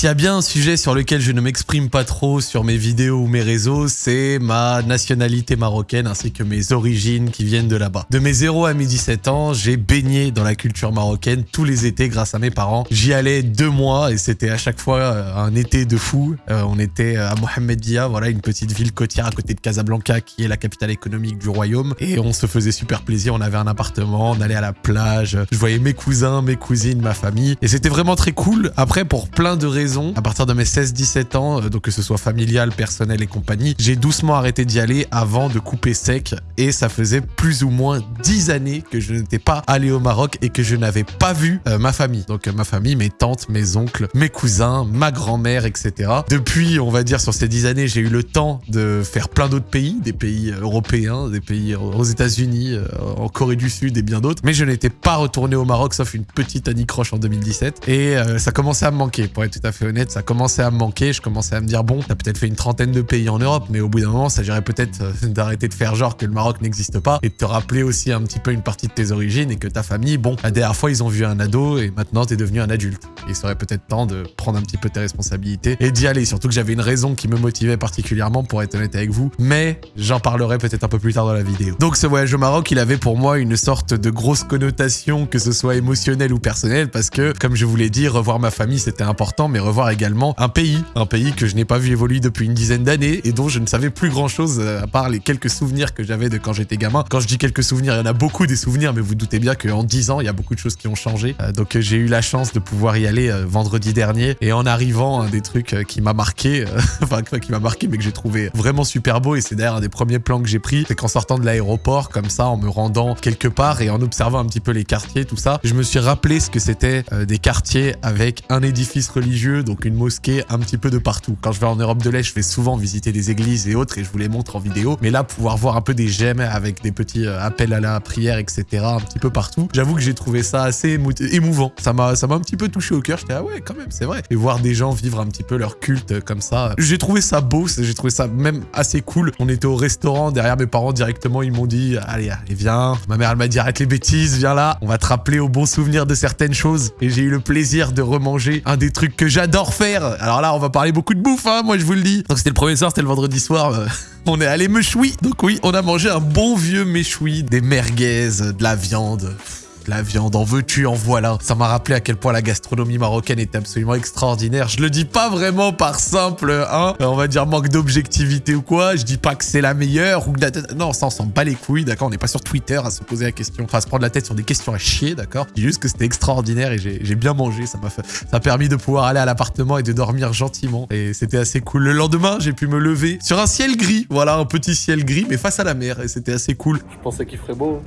s'il y a bien un sujet sur lequel je ne m'exprime pas trop sur mes vidéos ou mes réseaux, c'est ma nationalité marocaine ainsi que mes origines qui viennent de là-bas. De mes 0 à mes 17 ans, j'ai baigné dans la culture marocaine tous les étés grâce à mes parents. J'y allais deux mois et c'était à chaque fois euh, un été de fou. Euh, on était à Mohamedia, voilà, une petite ville côtière à côté de Casablanca qui est la capitale économique du royaume. Et on se faisait super plaisir, on avait un appartement, on allait à la plage, je voyais mes cousins, mes cousines, ma famille. Et c'était vraiment très cool. Après, pour plein de raisons, à partir de mes 16-17 ans, euh, donc que ce soit familial, personnel et compagnie, j'ai doucement arrêté d'y aller avant de couper sec. Et ça faisait plus ou moins 10 années que je n'étais pas allé au Maroc et que je n'avais pas vu euh, ma famille. Donc euh, ma famille, mes tantes, mes oncles, mes cousins, ma grand-mère, etc. Depuis, on va dire, sur ces 10 années, j'ai eu le temps de faire plein d'autres pays, des pays européens, des pays aux États-Unis, en Corée du Sud et bien d'autres. Mais je n'étais pas retourné au Maroc, sauf une petite anicroche en 2017. Et ça commençait à me manquer, pour être tout à fait honnête, ça commençait à me manquer. Je commençais à me dire, bon, t'as peut-être fait une trentaine de pays en Europe, mais au bout d'un moment, ça dirait peut-être euh, d'arrêter de faire genre que le Maroc n'existe pas et de te rappeler aussi un petit peu une partie de tes origines et que ta famille, bon, la dernière fois, ils ont vu un ado et maintenant, t'es devenu un adulte. il serait peut-être temps de prendre un petit peu tes responsabilités et d'y aller. Surtout que j'avais une raison qui me motivait particulièrement, pour être honnête avec vous, mais j'en parlerai peut-être un peu plus tard dans la vidéo. Donc ce voyage au Maroc, il avait pour moi une sorte de grosse connotation, que ce soit émotionnelle ou personnelle, parce que, comme je vous l'ai dit, revoir ma famille, c'était important, mais également un pays, un pays que je n'ai pas vu évoluer depuis une dizaine d'années et dont je ne savais plus grand chose euh, à part les quelques souvenirs que j'avais de quand j'étais gamin. Quand je dis quelques souvenirs, il y en a beaucoup des souvenirs, mais vous, doutez bien qu'en 10 ans, il y a beaucoup de choses qui ont changé. Euh, donc j'ai eu la chance de pouvoir y aller euh, vendredi dernier et en arrivant, un des trucs qui m'a marqué, enfin qui m'a marqué, mais que j'ai trouvé vraiment super beau et c'est d'ailleurs un des premiers plans que j'ai pris, c'est qu'en sortant de l'aéroport, comme ça, en me rendant quelque part et en observant un petit peu les quartiers, tout ça, je me suis rappelé ce que c'était des quartiers avec un édifice religieux, donc une mosquée un petit peu de partout. Quand je vais en Europe de l'Est, je vais souvent visiter des églises et autres et je vous les montre en vidéo. Mais là, pouvoir voir un peu des gemmes avec des petits euh, appels à la prière, etc. un petit peu partout, j'avoue que j'ai trouvé ça assez émouvant. Ça m'a un petit peu touché au cœur. J'étais ah ouais, quand même, c'est vrai. Et voir des gens vivre un petit peu leur culte comme ça, j'ai trouvé ça beau, j'ai trouvé ça même assez cool. On était au restaurant, derrière mes parents directement, ils m'ont dit allez, allez, viens. Ma mère, elle m'a dit arrête les bêtises, viens là. On va te rappeler au bon souvenir de certaines choses. Et j'ai eu le plaisir de remanger un des trucs que j'adore Alors là, on va parler beaucoup de bouffe, hein, moi je vous le dis. Donc c'était le premier soir, c'était le vendredi soir. Euh, on est allé mechoui. Donc oui, on a mangé un bon vieux méchoui, des merguez, de la viande la viande, en veux-tu, en voilà. Ça m'a rappelé à quel point la gastronomie marocaine était absolument extraordinaire. Je le dis pas vraiment par simple, hein, on va dire manque d'objectivité ou quoi. Je dis pas que c'est la meilleure ou Non, ça on s'en bat les couilles, d'accord? On n'est pas sur Twitter à se poser la question, enfin à se prendre la tête sur des questions à chier, d'accord? Je dis juste que c'était extraordinaire et j'ai bien mangé. Ça m'a permis de pouvoir aller à l'appartement et de dormir gentiment. Et c'était assez cool. Le lendemain, j'ai pu me lever sur un ciel gris. Voilà, un petit ciel gris, mais face à la mer. Et c'était assez cool. Je pensais qu'il ferait beau.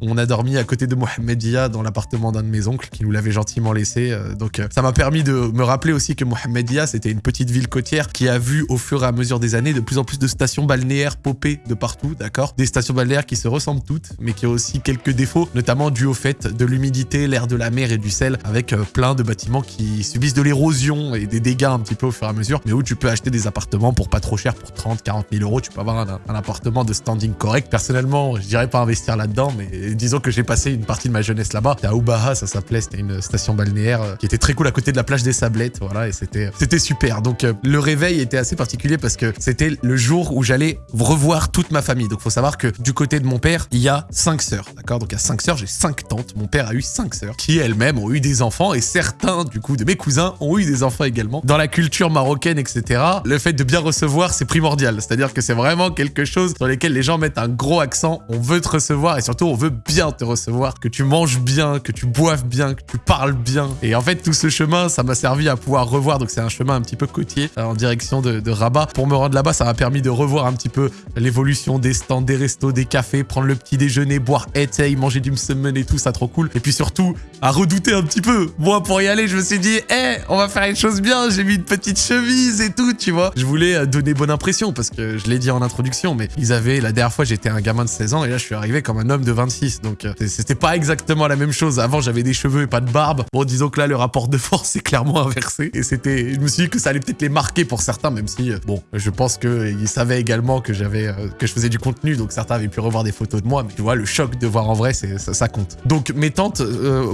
On a dormi à côté de Mohamedia dans l'appartement d'un de mes oncles qui nous l'avait gentiment laissé. Euh, donc euh, ça m'a permis de me rappeler aussi que Mohamedia, c'était une petite ville côtière qui a vu au fur et à mesure des années de plus en plus de stations balnéaires popper de partout, d'accord? Des stations balnéaires qui se ressemblent toutes, mais qui ont aussi quelques défauts, notamment dû au fait de l'humidité, l'air de la mer et du sel, avec euh, plein de bâtiments qui subissent de l'érosion et des dégâts un petit peu au fur et à mesure, mais où tu peux acheter des appartements pour pas trop cher, pour 30, 40 000 euros, tu peux avoir un, un appartement de standing correct. Personnellement, je dirais pas investir là-dedans, mais disons que j'ai passé une partie de ma jeunesse là-bas. À Oubaha, ça s'appelait, c'était une station balnéaire euh, qui était très cool à côté de la plage des Sablettes, voilà, et c'était c'était super. Donc euh, le réveil était assez particulier parce que c'était le jour où j'allais revoir toute ma famille. Donc faut savoir que du côté de mon père, il y a cinq sœurs, d'accord? Donc a cinq sœurs, j'ai cinq tantes. Mon père a eu cinq sœurs qui elles-mêmes ont eu des enfants et certains du coup de mes cousins ont eu des enfants également. Dans la culture marocaine, etc. Le fait de bien recevoir, c'est primordial. C'est-à-dire que c'est vraiment quelque chose sur lequel les gens mettent un gros accent. On veut te recevoir et surtout on veut bien te recevoir, que tu manges bien, que tu boives bien, que tu parles bien. Et en fait, tout ce chemin, ça m'a servi à pouvoir revoir. Donc c'est un chemin un petit peu côtier euh, en direction de, Rabat. Pour me rendre là-bas, ça m'a permis de revoir un petit peu l'évolution des stands, des restos, des cafés, prendre le petit déjeuner, boire hey, manger du msemen et tout, ça trop cool. Et puis surtout, à redouter un petit peu. Moi, pour y aller, je me suis dit, hé, on va faire les choses bien. J'ai mis une petite chemise et tout, tu vois. Je voulais euh, donner bonne impression parce que je l'ai dit en introduction, mais ils avaient, la dernière fois, j'étais un gamin de 16 ans et là, je suis arrivé comme un homme de 26 2006, donc euh, c'était pas exactement la même chose. Avant, j'avais des cheveux et pas de barbe. Bon, disons que là, le rapport de force est clairement inversé. Et c'était, je me suis dit que ça allait peut-être les marquer pour certains, même si, euh, bon, je pense qu'ils savaient également que j'avais, euh, que je faisais du contenu, donc certains avaient pu revoir des photos de moi. Mais tu vois, le choc de voir en vrai, ça, ça, compte. Donc mes tantes,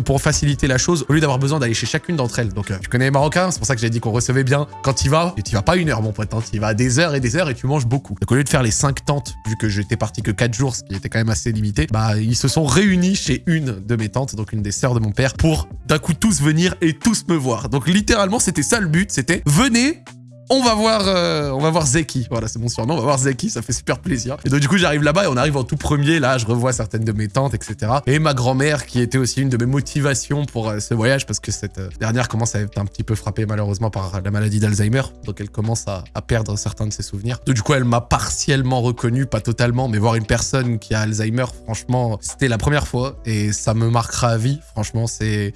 pour faciliter la chose, au lieu d'avoir besoin d'aller chez chacune d'entre elles, donc tu connais les Marocains, c'est pour ça que j'ai dit qu'on recevait bien. Quand tu vas, et tu vas pas une heure, mon pote, hein, tu vas des heures et des heures et tu manges beaucoup. Donc au lieu de faire les cinq tantes, vu que j'étais parti que 4 jours, ce qui était quand même assez limité, bah ils se sont réunis chez une de mes tantes, donc une des sœurs de mon père, pour d'un coup tous venir et tous me voir. Donc littéralement, c'était ça le but, c'était venez, on va voir, euh, on va voir Zeki. Voilà, c'est mon surnom. On va voir Zeki, ça fait super plaisir. Et donc du coup, j'arrive là-bas et on arrive en tout premier. Là, je revois certaines de mes tantes, etc. Et ma grand-mère, qui était aussi une de mes motivations pour euh, ce voyage, parce que cette euh, dernière commence à être un petit peu frappée malheureusement par la maladie d'Alzheimer. Donc elle commence à, perdre certains de ses souvenirs. Donc du coup, elle m'a partiellement reconnu, pas totalement, mais voir une personne qui a Alzheimer, franchement, c'était la première fois et ça me marquera à vie. Franchement, c'est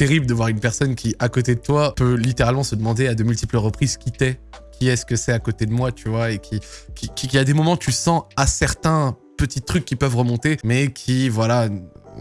terrible de voir une personne qui, à côté de toi, peut littéralement se demander à de multiples reprises qui t'es, qui est-ce que c'est à côté de moi, tu vois, et qui, qui, qui, a des moments, tu sens à certains petits trucs qui peuvent remonter, mais qui, voilà,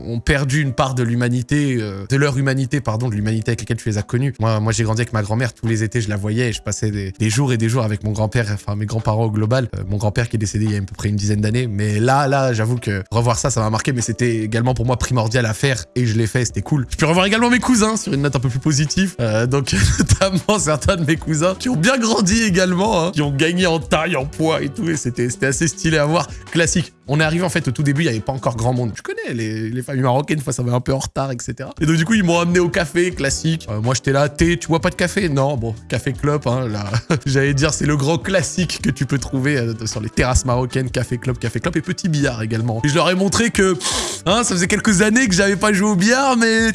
ont perdu une part de l'humanité, euh, de leur humanité, pardon, de l'humanité avec laquelle tu les as connus. Moi, moi j'ai grandi avec ma grand-mère, tous les étés, je la voyais et je passais des, jours et des jours avec mon grand-père, enfin mes grands-parents au global. Euh, mon grand-père qui est décédé il y a à peu près une dizaine d'années. Mais là, là, j'avoue que revoir ça, ça m'a marqué, mais c'était également pour moi primordial à faire et je l'ai fait, c'était cool. Je peux revoir également mes cousins sur une note un peu plus positive. Euh, donc, notamment certains de mes cousins qui ont bien grandi également, hein, qui ont gagné en taille, en poids et tout. Et c'était assez stylé à voir. Classique. On est arrivé en fait au tout début, il n'y avait pas encore grand monde. Je connais les, les familles marocaines, fois ça va un peu en retard, etc. Et donc du coup, ils m'ont amené au café, classique. Euh, moi, j'étais là, thé, tu vois pas de café? Non, bon, café club, hein, là. J'allais dire, c'est le grand classique que tu peux trouver euh, sur les terrasses marocaines, café club, café club et petit billard également. Et je leur ai montré que, hein, ça faisait quelques années que j'avais pas joué au billard, mais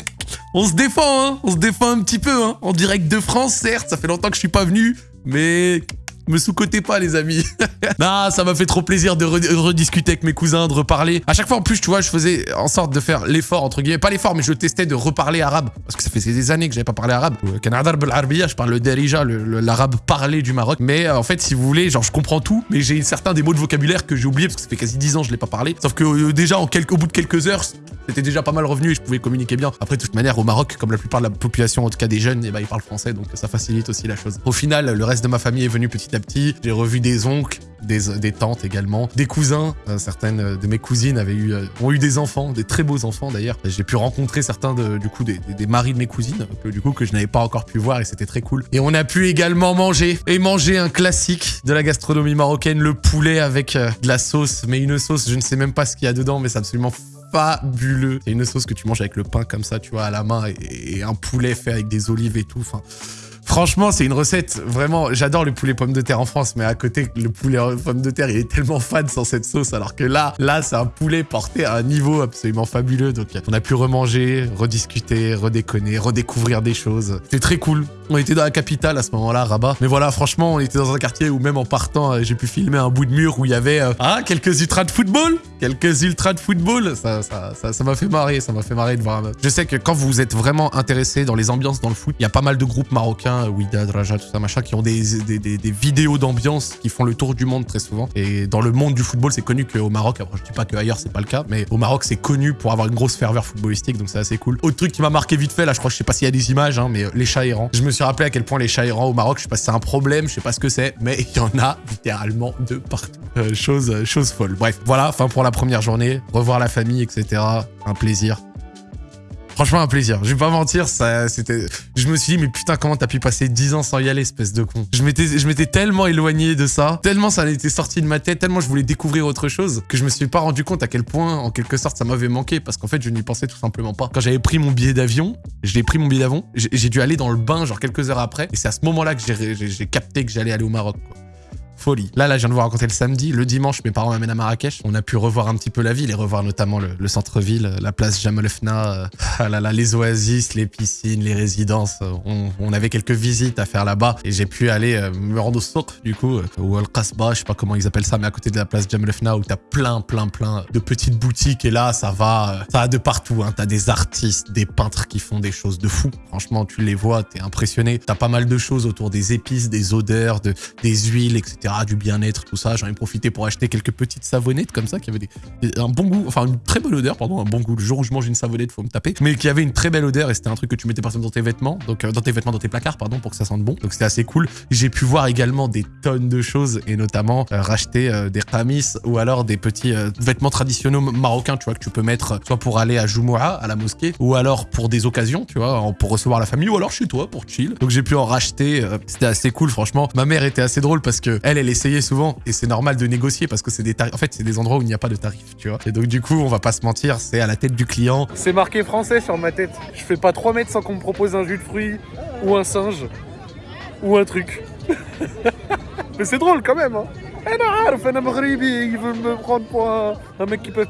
on se défend, hein, on se défend un petit peu, hein. En direct de France, certes, ça fait longtemps que je suis pas venu, mais me sous-cotez pas, les amis. non, ça m'a fait trop plaisir de rediscuter avec mes cousins, de reparler. À chaque fois, en plus, tu vois, je faisais en sorte de faire l'effort, entre guillemets. Pas l'effort, mais je testais de reparler arabe. Parce que ça fait des années que j'avais pas parlé arabe. je parle le derija, l'arabe parlé du Maroc. Mais euh, en fait, si vous voulez, genre, je comprends tout, mais j'ai certains des mots de vocabulaire que j'ai oublié parce que ça fait quasi 10 ans que je l'ai pas parlé. Sauf que euh, déjà, au bout de quelques heures, c'était déjà pas mal revenu et je pouvais communiquer bien. Après, de toute manière, au Maroc, comme la plupart de la population, en tout cas des jeunes, eh ben, ils parlent français, donc ça facilite aussi la chose. Au final, le reste de ma famille est venu petit petit. J'ai revu des oncles, des, tantes également, des cousins. Euh, certaines de mes cousines avaient eu, euh, ont eu des enfants, des très beaux enfants d'ailleurs. J'ai pu rencontrer certains du coup des, maris de mes cousines, que, du coup que je n'avais pas encore pu voir et c'était très cool. Et on a pu également manger et manger un classique de la gastronomie marocaine, le poulet avec euh, de la sauce, mais une sauce, je ne sais même pas ce qu'il y a dedans, mais c'est absolument fabuleux. C'est une sauce que tu manges avec le pain comme ça, tu vois, à la main et, un poulet fait avec des olives et tout. Franchement, c'est une recette, vraiment, j'adore le poulet pomme de terre en France, mais à côté, le poulet pomme de terre, il est tellement fan sans cette sauce, alors que là, là, c'est un poulet porté à un niveau absolument fabuleux. Donc, on a pu remanger, rediscuter, redéconner, redécouvrir des choses. C'était très cool. On était dans la capitale à ce moment-là, Rabat. Mais voilà, franchement, on était dans un quartier où même en partant, euh, j'ai pu filmer un bout de mur où il y avait euh, ah, quelques ultras de football? Quelques ultras de football? Ça m'a ça, ça, fait marrer, ça m'a fait marrer de voir. Je sais que quand vous êtes vraiment intéressé dans les ambiances dans le foot, il y a pas mal de groupes marocains, Ouida, Draja, tout ça, machin, qui ont des, vidéos d'ambiance qui font le tour du monde très souvent. Et dans le monde du football, c'est connu qu'au Maroc, après je dis pas qu'ailleurs c'est pas le cas, mais au Maroc c'est connu pour avoir une grosse ferveur footballistique, donc c'est assez cool. Autre truc qui m'a marqué vite fait, là je crois, je sais pas s'il y a des images, hein, mais les chats errants. Je me suis rappelé à quel point les chats errants au Maroc, je sais pas si c'est un problème, je sais pas ce que c'est, mais il y en a littéralement de partout. Euh, chose, chose folle. Bref, voilà, fin pour la première journée, revoir la famille, etc. Un plaisir. Franchement, un plaisir. Je vais pas mentir, ça, c'était. Je me suis dit, mais putain, comment t'as pu passer 10 ans sans y aller, espèce de con? Je m'étais, je m'étais tellement éloigné de ça, tellement ça était sorti de ma tête, tellement je voulais découvrir autre chose, que je me suis pas rendu compte à quel point, en quelque sorte, ça m'avait manqué, parce qu'en fait, je n'y pensais tout simplement pas. Quand j'avais pris mon billet d'avion, je l'ai pris mon billet d'avion, j'ai dû aller dans le bain, genre quelques heures après, et c'est à ce moment-là que j'ai capté que j'allais aller au Maroc. Quoi. Là, là, je viens de vous raconter le samedi. Le dimanche, mes parents m'amènent à Marrakech. On a pu revoir un petit peu la ville et revoir notamment le, centre-ville, la place Jamal Fna, euh, ah là, là, les oasis, les piscines, les résidences. On, avait quelques visites à faire là-bas et j'ai pu aller euh, me rendre au souk, du coup, euh, ou al Qasba, je sais pas comment ils appellent ça, mais à côté de la place Jamal Fna où t'as plein, plein, plein de petites boutiques et là, ça va, ça va de partout. Hein. T'as des artistes, des peintres qui font des choses de fou. Franchement, tu les vois, t'es impressionné. T'as pas mal de choses autour des épices, des odeurs, de, des huiles, etc du bien-être, tout ça. J'en ai profité pour acheter quelques petites savonnettes comme ça qui avaient un bon goût, enfin une très bonne odeur, pardon, un bon goût. Le jour où je mange une savonnette, faut me taper, mais qui avait une très belle odeur et c'était un truc que tu mettais par exemple dans tes vêtements, donc euh, dans tes vêtements, dans tes placards, pardon, pour que ça sente bon. Donc c'était assez cool. J'ai pu voir également des tonnes de choses et notamment euh, racheter euh, des kamis ou alors des petits vêtements traditionnels marocains, tu vois, que tu peux mettre soit pour aller à Jumoua, à la mosquée, ou alors pour des occasions, tu vois, pour recevoir la famille, ou alors chez toi pour chill. Donc j'ai pu en racheter. c'était assez cool, franchement. Ma mère était assez drôle parce que elle, elle essayait souvent et c'est normal de négocier parce que c'est des tarifs. En fait, c'est des endroits où il n'y a pas de tarifs, tu vois. Et donc du coup, on va pas se mentir, c'est à la tête du client. C'est marqué français sur ma tête. Je fais pas 3 mètres sans qu'on me propose un jus de fruits ou un singe ou un truc. Mais c'est drôle quand même, hein. Me prendre pour un, mec qui peut.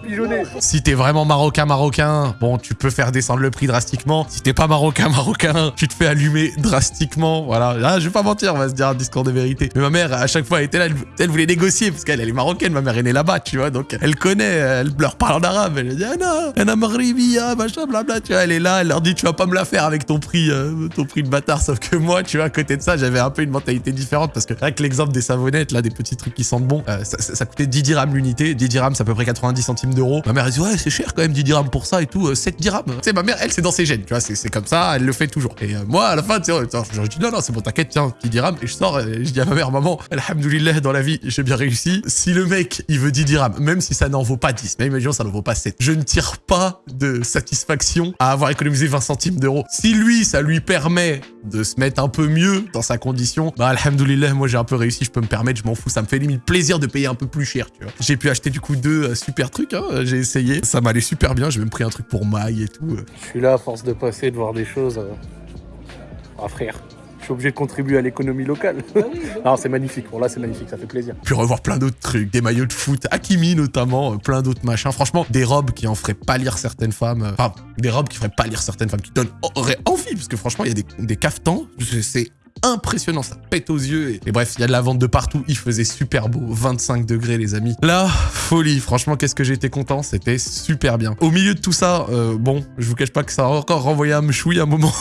Si t'es vraiment marocain, marocain, bon, tu peux faire descendre le prix drastiquement. Si t'es pas marocain, marocain, tu te fais allumer drastiquement. Voilà. Ah, je vais pas mentir, on va se dire un discours de vérité. Mais ma mère, à chaque fois, elle était là, elle, voulait négocier parce qu'elle elle est marocaine. Ma mère est née là-bas, tu vois. Donc, elle connaît, elle leur parle en arabe. Elle dit, ah non, Anna Maghribiya, machin, blabla. Tu vois, elle est là, elle leur dit, tu vas pas me la faire avec ton prix, euh, ton prix de bâtard. Sauf que moi, tu vois, à côté de ça, j'avais un peu une mentalité différente parce que avec l'exemple des savonnettes, là, des petits trucs qui sentent bon, euh, ça, coûtait 10 dirhams l'unité. 10 dirhams, c'est à peu près 90 centimes d'euros. Ma mère, elle dit, ouais, c'est cher quand même, 10 dirhams pour ça et tout. 7 euh, dirhams. Tu sais, ma mère, elle, c'est dans ses gènes, tu vois, c'est comme ça, elle le fait toujours. Et euh, moi, à la fin, tu sais, je dis, non, non, c'est bon, t'inquiète, tiens, 10 dirhams. Et je sors, et je dis à ma mère, maman, alhamdoulilah, dans la vie, j'ai bien réussi. Si le mec, il veut 10 dirhams, même si ça n'en vaut pas 10, mais imaginons, ça n'en vaut pas 7, je ne tire pas de satisfaction à avoir économisé 20 centimes d'euros. Si lui, ça lui permet de se mettre un peu mieux dans sa condition, bah, alhamdoulilah, moi, j'ai un peu réussi, je peux me permettre, je m'en fous, ça me fait limite plaisir de payer un peu plus cher, tu vois. J'ai pu acheter du coup deux euh, super trucs, hein, j'ai essayé. Ça m'allait super bien, j'ai même pris un truc pour maille et tout. Euh. Je suis là à force de passer, de voir des choses. Euh. Ah frère, je suis obligé de contribuer à l'économie locale. Ah non, c'est magnifique. Bon, là, c'est magnifique, ça fait plaisir. Puis revoir plein d'autres trucs, des maillots de foot, Hakimi notamment, plein d'autres machins. Franchement, des robes qui en feraient pas lire certaines femmes. Enfin, des robes qui feraient pas lire certaines femmes, qui donneraient envie, parce que franchement, il y a des, des cafetans, c'est impressionnant, ça pète aux yeux. Et, bref, il y a de la vente de partout, il faisait super beau, 25 degrés les amis. Là, folie, franchement, qu'est-ce que j'étais content, c'était super bien. Au milieu de tout ça, euh, bon, je vous cache pas que ça a encore renvoyé un mchoui un moment.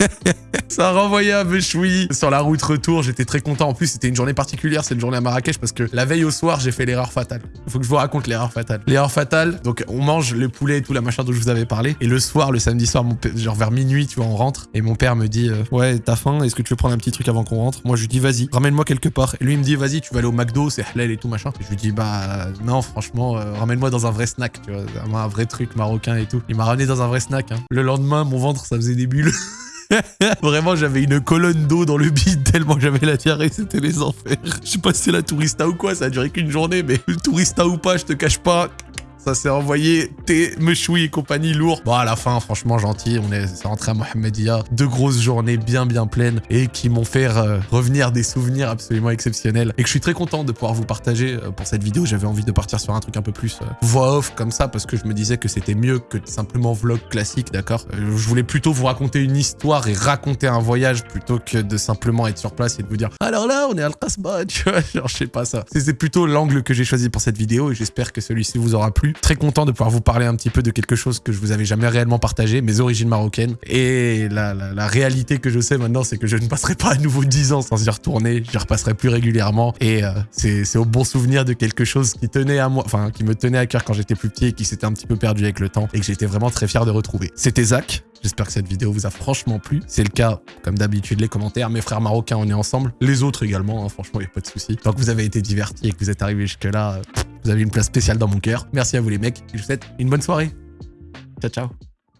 Ça a renvoyé un Bechoui sur la route retour. J'étais très content. En plus, c'était une journée particulière, c'est une journée à Marrakech parce que la veille au soir, j'ai fait l'erreur fatale. Faut que je vous raconte l'erreur fatale. L'erreur fatale, donc on mange le poulet et tout, la machin dont je vous avais parlé. Et le soir, le samedi soir, genre vers minuit, tu vois, on rentre. Et mon père me dit euh, Ouais, t'as faim Est-ce que tu veux prendre un petit truc avant qu'on rentre? Moi, je lui dis Vas-y, ramène-moi quelque part. Et lui, il me dit Vas-y, tu vas aller au McDo, c'est halal et tout, machin. Et je lui dis Bah non, franchement, euh, ramène-moi dans un vrai snack, tu vois, un vrai truc marocain et tout. Il m'a ramené dans un vrai snack. Hein. Le lendemain, mon ventre, ça faisait des bulles. Vraiment, j'avais une colonne d'eau dans le bide tellement j'avais la diarrhée, c'était les enfers. Je sais pas si c'est la tourista ou quoi, ça a duré qu'une journée, mais tourista ou pas, je te cache pas, ça s'est envoyé tes mechoui et compagnie lourd. Bon, à la fin, franchement gentil, on est, rentré à Mohamedia. Deux grosses journées bien bien pleines et qui m'ont fait euh, revenir des souvenirs absolument exceptionnels. Et que je suis très content de pouvoir vous partager euh, pour cette vidéo. J'avais envie de partir sur un truc un peu plus euh, voix off comme ça parce que je me disais que c'était mieux que simplement vlog classique, d'accord? Je voulais plutôt vous raconter une histoire et raconter un voyage plutôt que de simplement être sur place et de vous dire alors là, on est à Al-Qasba, tu vois, genre je sais pas ça. C'est plutôt l'angle que j'ai choisi pour cette vidéo et j'espère que celui-ci vous aura plu. Très content de pouvoir vous parler un petit peu de quelque chose que je vous avais jamais réellement partagé, mes origines marocaines. Et la, la, réalité que je sais maintenant, c'est que je ne passerai pas à nouveau 10 ans sans y retourner. J'y repasserai plus régulièrement. Et euh, c'est au bon souvenir de quelque chose qui tenait à moi, enfin, qui me tenait à cœur quand j'étais plus petit et qui s'était un petit peu perdu avec le temps et que j'étais vraiment très fier de retrouver. C'était Zach. J'espère que cette vidéo vous a franchement plu. C'est le cas, comme d'habitude, les commentaires. Mes frères marocains, on est ensemble. Les autres également, hein, franchement, il n'y a pas de souci. Tant que vous avez été divertis et que vous êtes arrivés jusque-là, vous avez une place spéciale dans mon cœur. Merci à vous les mecs. je vous souhaite une bonne soirée. Ciao, ciao.